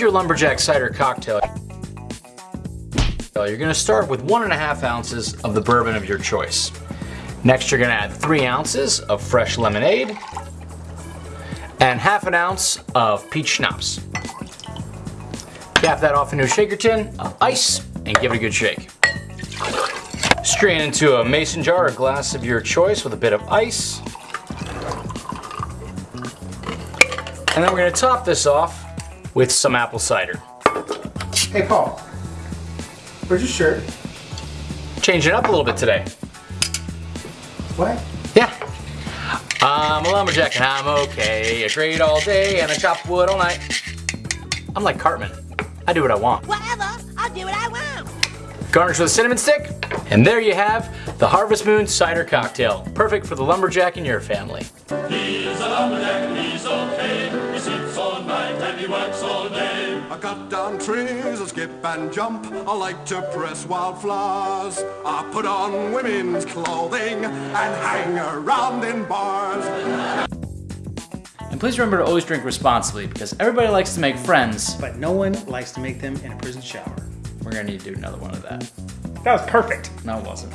your Lumberjack Cider Cocktail, you're gonna start with one and a half ounces of the bourbon of your choice. Next, you're gonna add three ounces of fresh lemonade and half an ounce of peach schnapps. Cap that off into a shaker tin of ice and give it a good shake. Strain into a mason jar or glass of your choice with a bit of ice. And then we're gonna top this off with some apple cider. Hey, Paul. Where's your shirt? Changing it up a little bit today. What? Yeah. I'm a lumberjack and I'm okay. I trade all day and I chop wood all night. I'm like Cartman. I do what I want. Whatever, I'll do what I want. Garnish with a cinnamon stick. And there you have the Harvest Moon Cider Cocktail. Perfect for the lumberjack in your family. Works. I cut down trees, I skip and jump. I like to press wildflowers. I put on women's clothing and hang around in bars. And please remember to always drink responsibly because everybody likes to make friends. But no one likes to make them in a prison shower. We're gonna need to do another one of that. That was perfect. No, it wasn't.